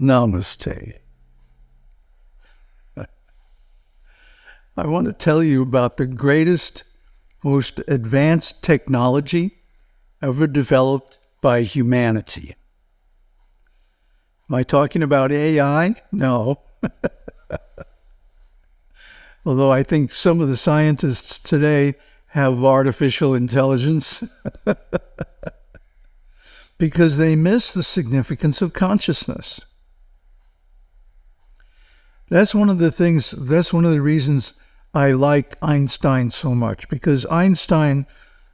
Namaste. I want to tell you about the greatest, most advanced technology ever developed by humanity. Am I talking about AI? No. Although I think some of the scientists today have artificial intelligence because they miss the significance of consciousness. That's one of the things, that's one of the reasons I like Einstein so much because Einstein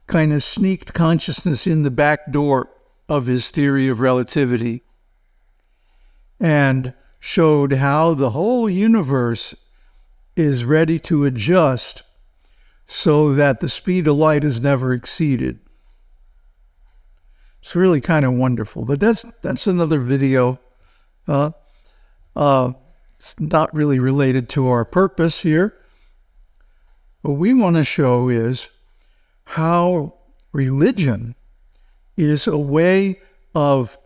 kind of sneaked consciousness in the back door of his theory of relativity and showed how the whole universe is ready to adjust so that the speed of light is never exceeded. It's really kind of wonderful, but that's that's another video. Uh, uh, it's not really related to our purpose here. What we want to show is how religion is a way of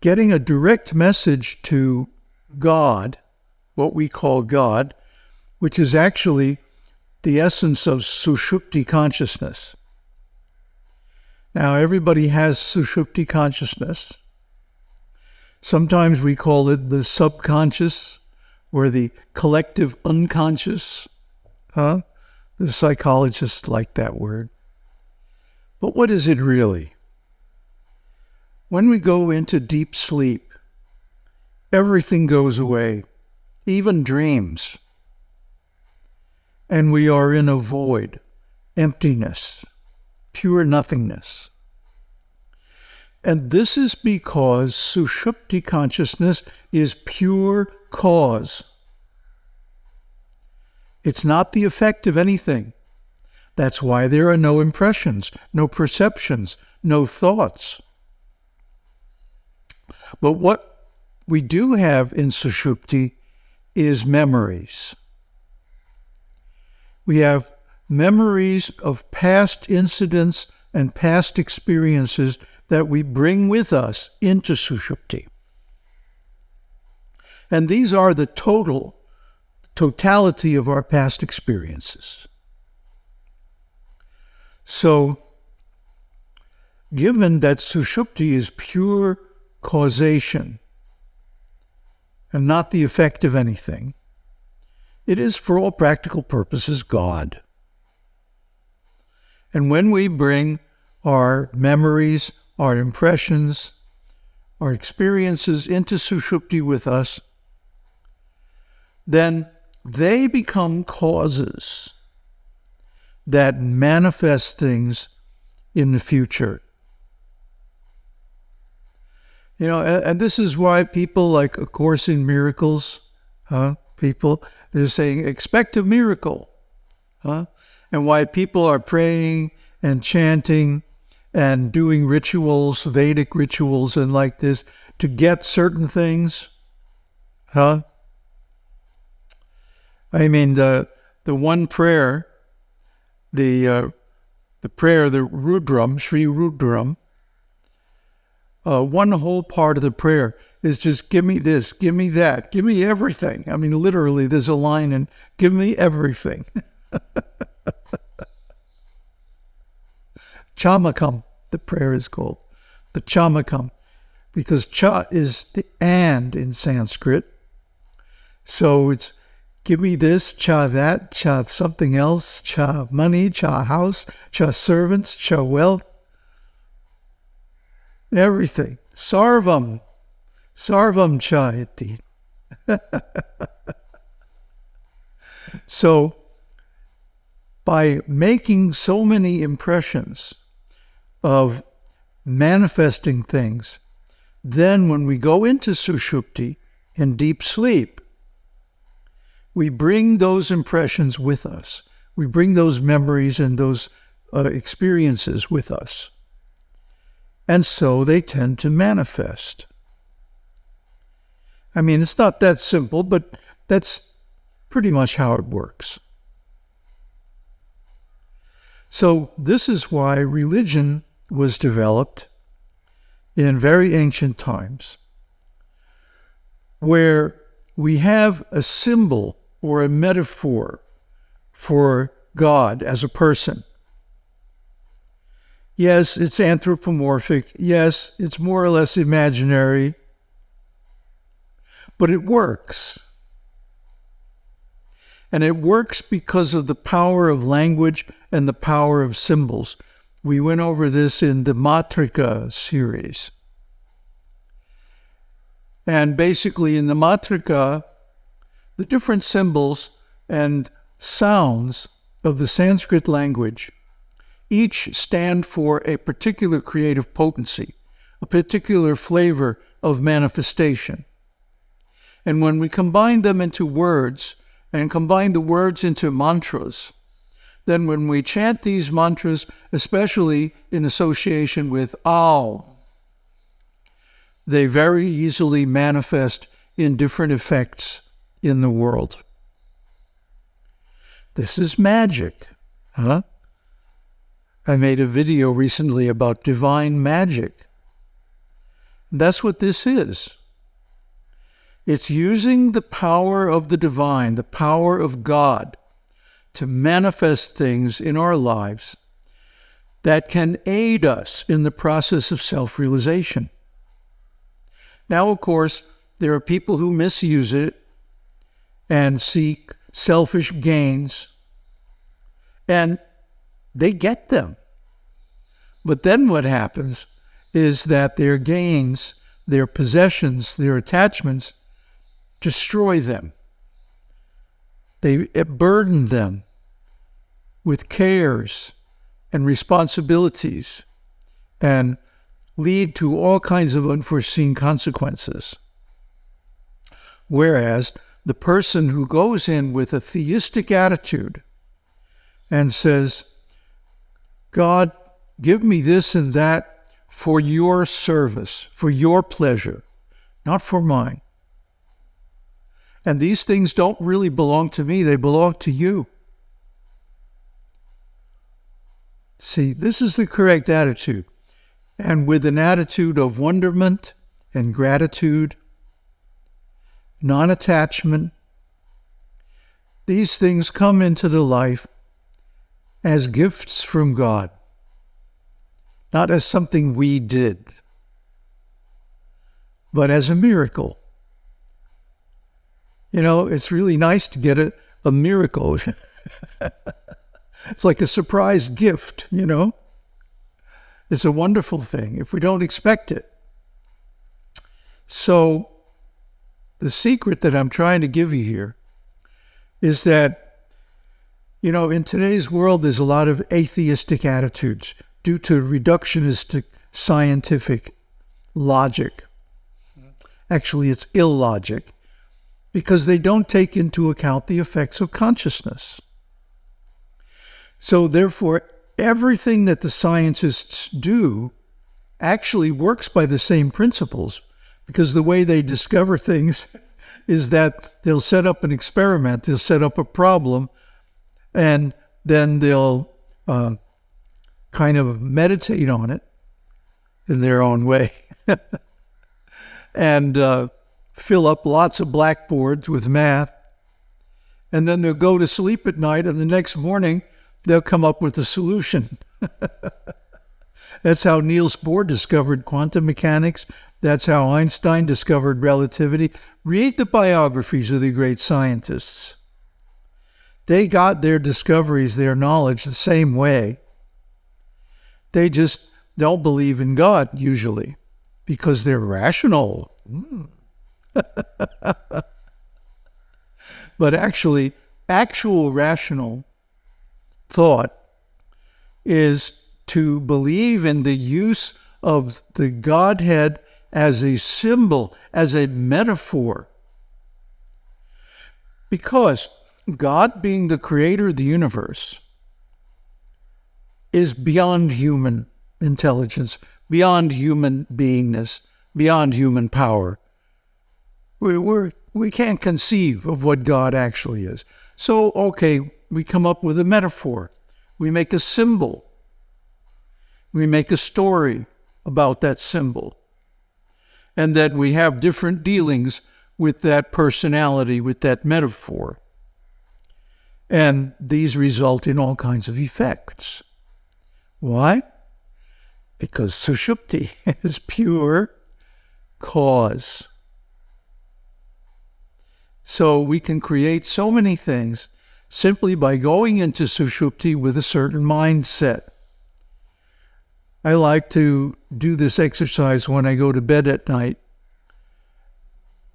getting a direct message to God, what we call God, which is actually the essence of Sushupti consciousness. Now, everybody has Sushupti consciousness. Sometimes we call it the subconscious or the collective unconscious. Huh? The psychologists like that word. But what is it really? When we go into deep sleep, everything goes away, even dreams. And we are in a void, emptiness, pure nothingness. And this is because Sushupti consciousness is pure cause. It's not the effect of anything. That's why there are no impressions, no perceptions, no thoughts. But what we do have in Sushupti is memories. We have memories of past incidents and past experiences that we bring with us into Sushupti. And these are the total, totality of our past experiences. So, given that Sushupti is pure causation and not the effect of anything, it is for all practical purposes God. And when we bring our memories, our impressions, our experiences into Sushupti with us, then they become causes that manifest things in the future. You know, and, this is why people like A Course in Miracles, huh? People, they're saying, expect a miracle, huh? And why people are praying and chanting and doing rituals, Vedic rituals, and like this to get certain things, huh? I mean, the the one prayer the uh, the prayer, the Rudram, Sri Rudram, uh, one whole part of the prayer is just give me this, give me that, give me everything. I mean, literally, there's a line and give me everything. Chamakam, the prayer is called. The Chamakam, because cha is the and in Sanskrit. So it's give me this, cha that, cha something else, cha money, cha house, cha servants, cha wealth, everything. Sarvam, sarvam cha iti. so, by making so many impressions of manifesting things, then when we go into sushupti in deep sleep, we bring those impressions with us. We bring those memories and those uh, experiences with us. And so they tend to manifest. I mean, it's not that simple, but that's pretty much how it works. So, this is why religion was developed in very ancient times where we have a symbol or a metaphor for God as a person. Yes, it's anthropomorphic. Yes, it's more or less imaginary. But it works. And it works because of the power of language and the power of symbols. We went over this in the Matrika series. And basically, in the Matrika, the different symbols and sounds of the Sanskrit language each stand for a particular creative potency, a particular flavor of manifestation. And when we combine them into words and combine the words into mantras, then when we chant these mantras, especially in association with Aum, they very easily manifest in different effects in the world. This is magic, huh? I made a video recently about divine magic. That's what this is. It's using the power of the divine, the power of God, to manifest things in our lives that can aid us in the process of self realization. Now, of course, there are people who misuse it and seek selfish gains, and they get them. But then what happens is that their gains, their possessions, their attachments destroy them. They burden them with cares and responsibilities and lead to all kinds of unforeseen consequences. Whereas the person who goes in with a theistic attitude and says, God, give me this and that for your service, for your pleasure, not for mine. And these things don't really belong to me, they belong to you. See, this is the correct attitude. And with an attitude of wonderment and gratitude, non attachment, these things come into the life as gifts from God, not as something we did, but as a miracle. You know, it's really nice to get a, a miracle. it's like a surprise gift, you know? It's a wonderful thing if we don't expect it. So, the secret that I'm trying to give you here is that you know, in today's world, there's a lot of atheistic attitudes due to reductionistic scientific logic. Actually, it's illogic because they don't take into account the effects of consciousness. So, therefore, everything that the scientists do actually works by the same principles because the way they discover things is that they'll set up an experiment, they'll set up a problem, and then they'll uh, kind of meditate on it in their own way and uh, fill up lots of blackboards with math. And then they'll go to sleep at night, and the next morning they'll come up with a solution. That's how Niels Bohr discovered quantum mechanics. That's how Einstein discovered relativity. Read the biographies of the great scientists. They got their discoveries, their knowledge the same way. They just don't believe in God usually because they're rational. Mm. but actually, actual rational thought is to believe in the use of the Godhead as a symbol, as a metaphor. Because God being the creator of the universe is beyond human intelligence, beyond human beingness, beyond human power. We, we're, we can't conceive of what God actually is. So, okay, we come up with a metaphor. We make a symbol. We make a story about that symbol. And then we have different dealings with that personality, with that metaphor. And these result in all kinds of effects. Why? Because Sushupti is pure cause. So we can create so many things simply by going into Sushupti with a certain mindset. I like to do this exercise when I go to bed at night.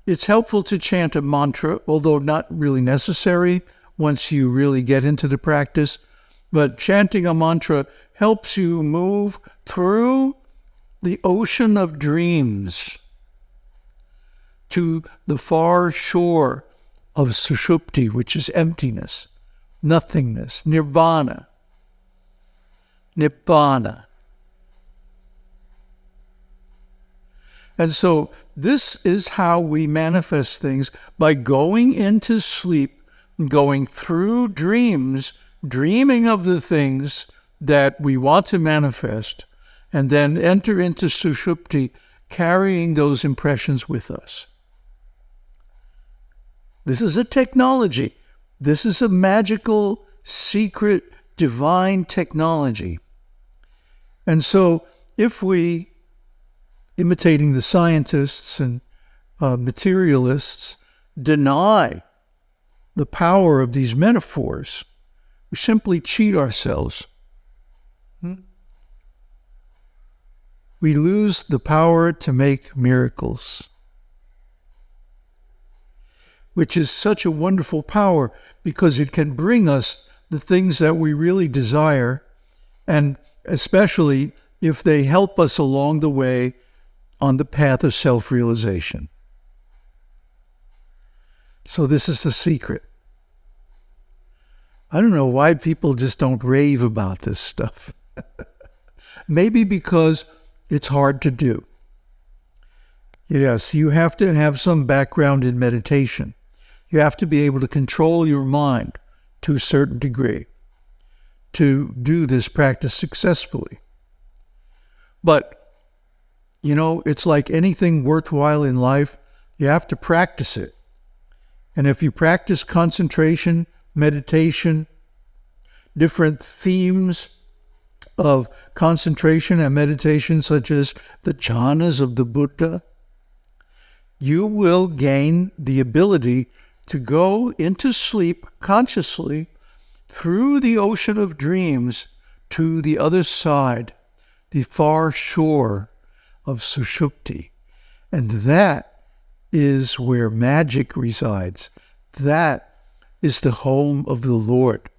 It's helpful to chant a mantra, although not really necessary once you really get into the practice. But chanting a mantra helps you move through the ocean of dreams to the far shore of Sushupti, which is emptiness, nothingness, nirvana, nibbana. And so this is how we manifest things by going into sleep, going through dreams, dreaming of the things that we want to manifest, and then enter into Sushupti, carrying those impressions with us. This is a technology. This is a magical, secret, divine technology. And so, if we imitating the scientists and uh, materialists, deny the power of these metaphors. We simply cheat ourselves. Hmm? We lose the power to make miracles, which is such a wonderful power because it can bring us the things that we really desire, and especially if they help us along the way on the path of self realization. So, this is the secret. I don't know why people just don't rave about this stuff. Maybe because it's hard to do. Yes, you have to have some background in meditation. You have to be able to control your mind to a certain degree to do this practice successfully. But you know, it's like anything worthwhile in life, you have to practice it. And if you practice concentration, meditation, different themes of concentration and meditation, such as the jhanas of the Buddha, you will gain the ability to go into sleep consciously through the ocean of dreams to the other side, the far shore of Sushupti. And that is where magic resides. That is the home of the Lord.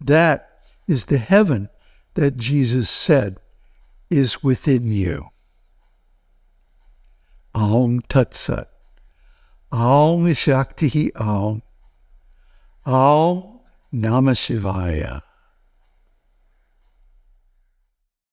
That is the heaven that Jesus said is within you. Aum Tat Sat. Aum Shakti Aum. Aum Namah Shivaya.